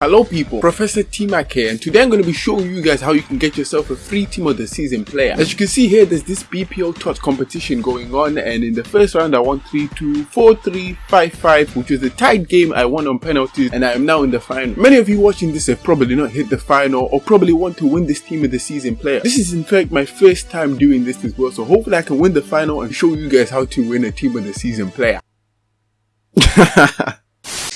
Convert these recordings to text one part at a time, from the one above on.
Hello people, Professor T-Mac here and today I'm going to be showing you guys how you can get yourself a free team of the season player. As you can see here there's this BPO TOTS competition going on and in the first round I won 3-2, 4-3, 5-5 which was the tied game I won on penalties and I am now in the final. Many of you watching this have probably not hit the final or probably want to win this team of the season player. This is in fact my first time doing this as well so hopefully I can win the final and show you guys how to win a team of the season player.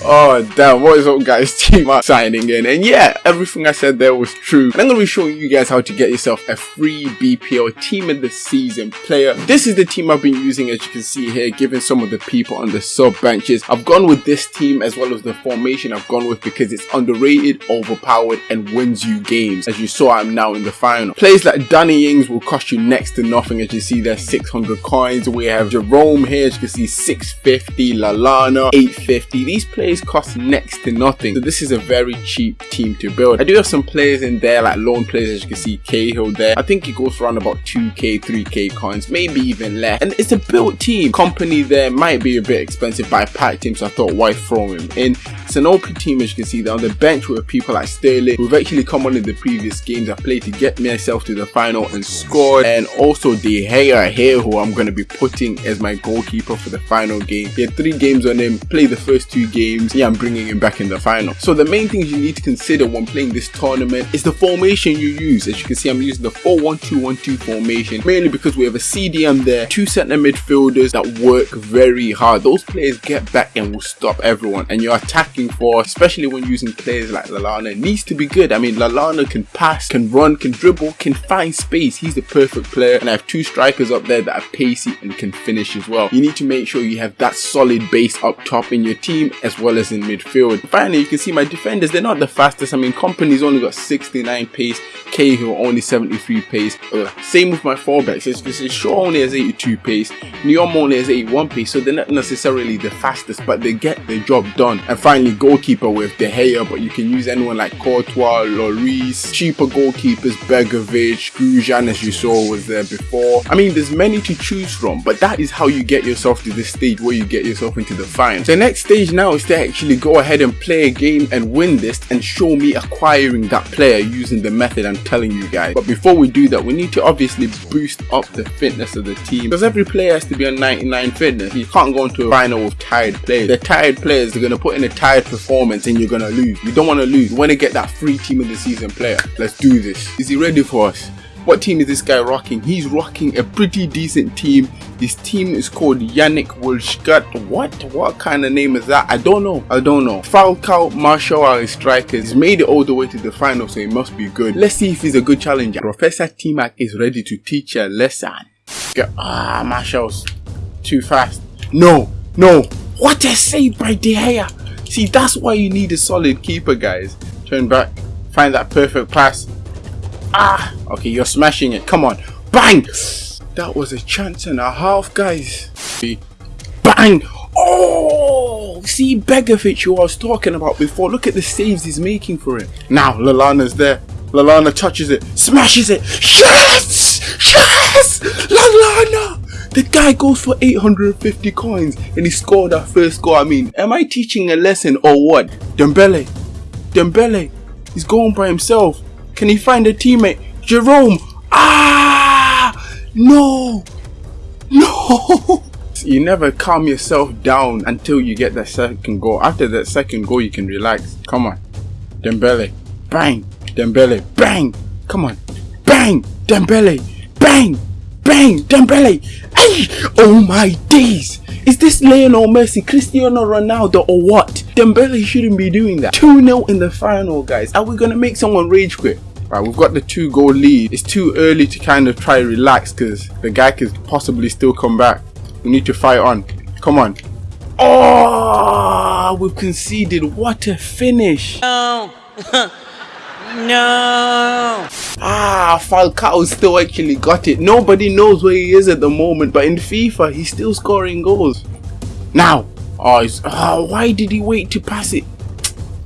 Oh damn, what is up guys, T-Mac signing in and yeah, everything I said there was true. And I'm going to be showing you guys how to get yourself a free BPL team of the season player. This is the team I've been using as you can see here, given some of the people on the sub benches. I've gone with this team as well as the formation I've gone with because it's underrated, overpowered and wins you games. As you saw, I'm now in the final. Players like Danny Ings will cost you next to nothing as you see there's 600 coins. We have Jerome here as you can see 650, Lallana 850. These players players cost next to nothing. So this is a very cheap team to build. I do have some players in there like loan players as you can see Cahill there. I think it goes around about 2k, 3k coins, maybe even less. And it's a built team. Kompany there might be a bit expensive I packed him so I thought why throw him in. It's an open team as you can see they're on the bench with people like Sterling who've actually come on in the previous games I played to get myself to the final and scored. And also De Gea here who I'm going to be putting as my goalkeeper for the final game. He had three games on him, played the first two games games, yeah, I'm bringing him back in the final. So the main things you need to consider when playing this tournament is the formation you use. As you can see, I'm using the 4-1-2-1-2 formation, mainly because we have a CDM there, two centre midfielders that work very hard. Those players get back and will stop everyone. And your attacking force, especially when using players like Lallana, needs to be good. I mean, Lallana can pass, can run, can dribble, can find space. He's the perfect player. And I have two strikers up there that are pacey and can finish as well. You need to make sure you have that solid base up top in your team as well as in midfield. Finally, you can see my defenders, they're not the fastest. I mean, Kompany's only got 69 pace, Cahill only 73 pace. Same with my fullbacks. It's, it's Shaw only has 82 pace, Nyom only has 81 pace, so they're not necessarily the fastest, but they get the job done. And finally, goalkeeper with De Gea, but you can use anyone like Courtois, Lloris, cheaper goalkeepers, Begovic, Grujan as you saw was there before. I mean, there's many to choose from, but that is how you get yourself to this stage where you get yourself into the final. The next stage now is to actually go ahead and play a game and win this and show me acquiring that player using the method I'm telling you guys. But before we do that, we need to obviously boost up the fitness of the team because every player has to be on 99 fitness. You can't go into a final with tired players. The tired players are going to put in a tired performance and you're going to lose. You don't want to lose. You want to get that free team of the season player. Let's do this. Is he ready for us? What team is this guy rocking? He's rocking a pretty decent team. His team is called Yannick Wolschgat. What? What kind of name is that? I don't know. I don't know. Falcao, Martial are his strikers. He's made it all the way to the final, so he must be good. Let's see if he's a good challenger. Professor T-Mac is ready to teach a lesson. Ah, Martial's too fast. No, no. What a save by De Gea. See, that's why you need a solid keeper, guys. Turn back. Find that perfect pass. Ah, okay, you're smashing it. Come on. Bang! That was a chance and a half, guys. Bang! Oh! See Begovic who I was talking about before. Look at the saves he's making for it. Now, Lallana's there. Lallana touches it. Smashes it. Yes! Yes! Lallana! The guy goes for 850 coins and he scored that first goal. I mean, am I teaching a lesson or what? Dembele. Dembele. He's going by himself. Can he find a teammate? Jerome! Ah! No! No! You never calm yourself down until you get that second goal. After that second goal, you can relax. Come on. Dembele. Bang! Dembele. Bang! Come on. Bang! Dembele. Bang! Bang! Dembele. Hey! Oh my days! Is this Lionel Messi, Cristiano Ronaldo or what? Dembele shouldn't be doing that. 2-0 in the final guys. Are we gonna make someone rage quit? Right, we've got the two goal lead. It's too early to kind of try relax because the guy could possibly still come back. We need to fight on. Come on. Oh, we've conceded. What a finish. No. no. Ah, Falcao still actually got it. Nobody knows where he is at the moment, but in FIFA, he's still scoring goals. Now. Oh, oh why did he wait to pass it?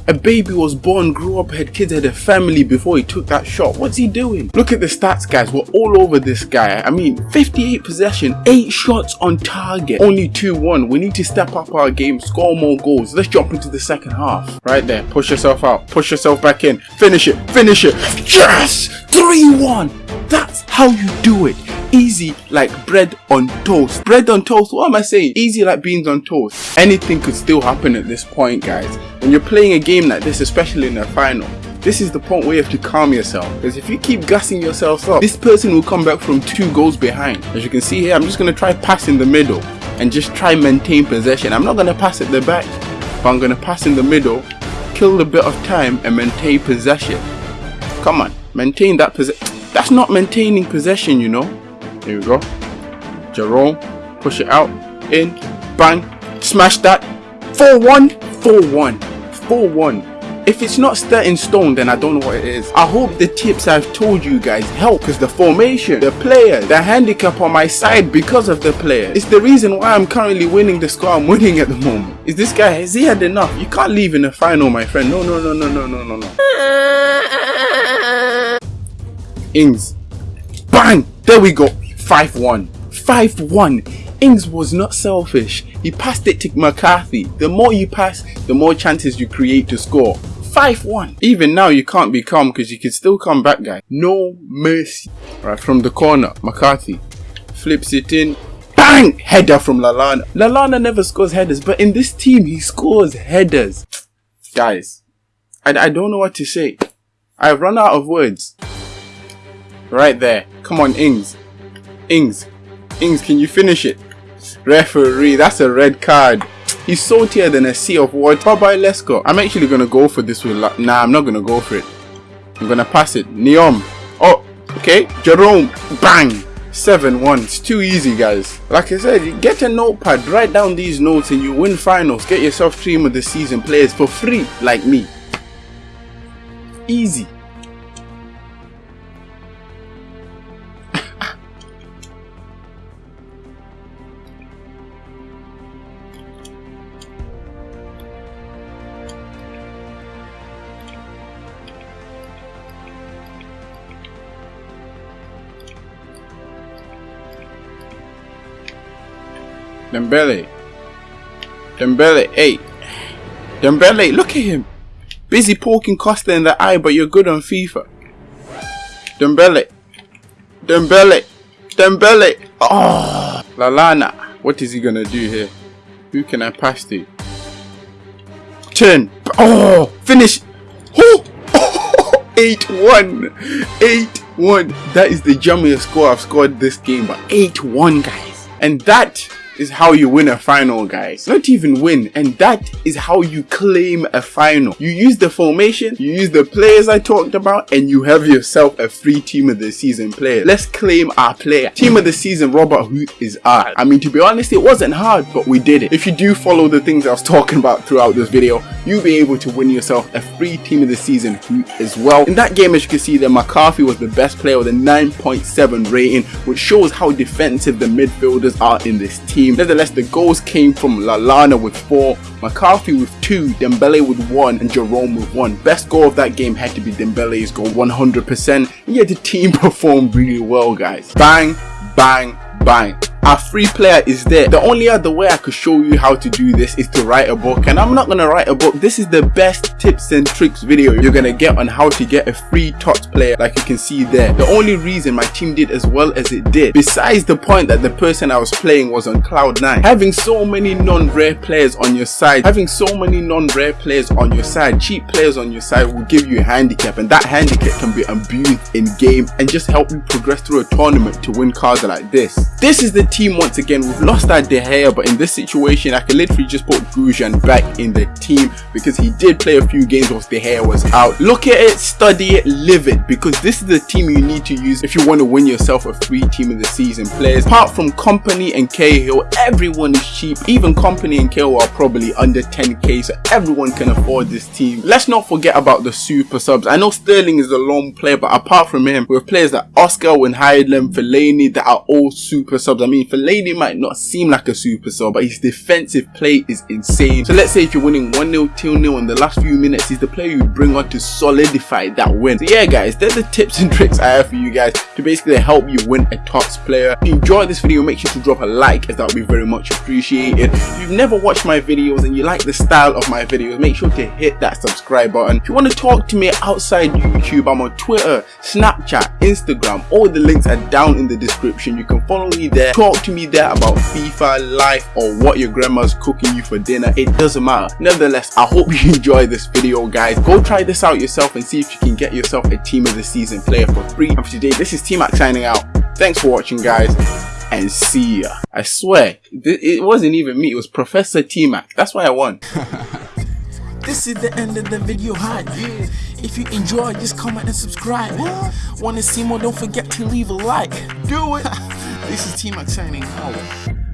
A baby was born, grew up, had kids, had a family before he took that shot. What's he doing? Look at the stats, guys. We're all over this guy. I mean, 58 possession, 8 shots on target, only 2-1. We need to step up our game, score more goals. Let's jump into the second half. Right there. Push yourself out. Push yourself back in. Finish it. Finish it. Yes! 3-1. That's how you do it easy like bread on toast. Bread on toast, what am I saying? Easy like beans on toast. Anything could still happen at this point, guys. When you're playing a game like this, especially in a final, this is the point where you have to calm yourself. Because if you keep gassing yourself up, this person will come back from two goals behind. As you can see here, I'm just going to try pass in the middle and just try maintain possession. I'm not going to pass at the back, but I'm going to pass in the middle, kill a bit of time and maintain possession. Come on, maintain that possession. That's not maintaining possession, you know. Here we go. Jerome, push it out, in, bang, smash that. 4-1, 4-1, 4-1. If it's not set in stone, then I don't know what it is. I hope the tips I've told you guys help because the formation, the player, the handicap on my side because of the player. It's the reason why I'm currently winning the score I'm winning at the moment. Is this guy, has he had enough? You can't leave in the final, my friend. No, no, no, no, no, no, no, no. Ings. Bang! There we go. 5-1. 5-1. Ings was not selfish. He passed it to McCarthy. The more you pass, the more chances you create to score. 5-1. Even now you can't be calm because you can still come back guy. No mercy. Right from the corner, McCarthy flips it in. Bang! Header from Lallana. Lallana never scores headers, but in this team he scores headers. Guys, I, I don't know what to say. I've run out of words. Right there. Come on, Ings. Ings. Ings, can you finish it? Referee, that's a red card. He's saltier than a sea of water. Bye bye, let's go. I'm actually gonna go for this with Nah, I'm not gonna go for it. I'm gonna pass it. Nyom. Oh, okay. Jerome. Bang. 7-1. It's too easy, guys. Like I said, get a notepad, write down these notes and you win finals. Get yourself team of the season players for free, like me. Easy. Dembele. Dembele, hey. Dembele, look at him. Busy poking Costa in the eye, but you're good on FIFA. Dembele. Dembele. Dembele. Oh. Lallana. What is he going to do here? Who can I pass to? Turn. Oh. Finish. Oh. 8-1. 8-1. That is the jummiest score I've scored this game. But 8-1, guys. And that is how you win a final guys. Not even win and that is how you claim a final. You use the formation you use the players i talked about and you have yourself a free team of the season player. Let's claim our player. Team of the season robert who is ours. I mean to be honest it wasn't hard but we did it. If you do follow the things i was talking about throughout this video you'll be able to win yourself a free team of the season as well. In that game as you can see that mccarthy was the best player with a 9.7 rating which shows how defensive the midfielders are in this team team. Nevertheless, the goals came from Lallana with 4, McCarthy with 2, Dembele with 1, and Jerome with 1. Best goal of that game had to be Dembele's goal 100%. And yet the team performed really well, guys. Bang, bang, bang our free player is there. The only other way i could show you how to do this is to write a book and i'm not gonna write a book. This is the best tips and tricks video you're gonna get on how to get a free tots player like you can see there. The only reason my team did as well as it did besides the point that the person i was playing was on cloud nine having so many non-rare players on your side having so many non-rare players on your side cheap players on your side will give you a handicap and that handicap can be abused in game and just help you progress through a tournament to win cards like this. This is the team once again. We've lost our De Gea, but in this situation, I can literally just put Grujan back in the team because he did play a few games whilst De Gea was out. Look at it, study it, live it because this is the team you need to use if you want to win yourself a free team of the season players. Apart from Kompany and Cahill, everyone is cheap. Even Kompany and Cahill are probably under 10k, so everyone can afford this team. Let's not forget about the super subs. I know Sterling is a long player, but apart from him, we have players like Oscar, Wijnaldum, Fellaini that are all super subs. I mean, mean, Fellaini might not seem like a superstar, but his defensive play is insane. So let's say if you're winning 1-0, 2-0 in the last few minutes, he's the player you bring on to solidify that win. So yeah guys, there's the tips and tricks I have for you guys to basically help you win a TOTS player. If you enjoyed this video, make sure to drop a like as that would be very much appreciated. If you've never watched my videos and you like the style of my videos, make sure to hit that subscribe button. If you want to talk to me outside YouTube, I'm on Twitter, Snapchat, Instagram, all the links are down in the description. You can follow me there, talk to me there about FIFA, life, or what your grandma's cooking you for dinner. It doesn't matter. Nevertheless, I hope you enjoy this video guys. Go try this out yourself and see if you can get yourself a team of the season player for free. And for today, this is T-Mac signing out. Thanks for watching guys and see ya. I swear, it wasn't even me, it was Professor T-Mac. That's why I won. This is the end of the video hype. If you enjoyed, just comment and subscribe. Wanna see more? Don't forget to leave a like. Do it. this is T-Mac signing out.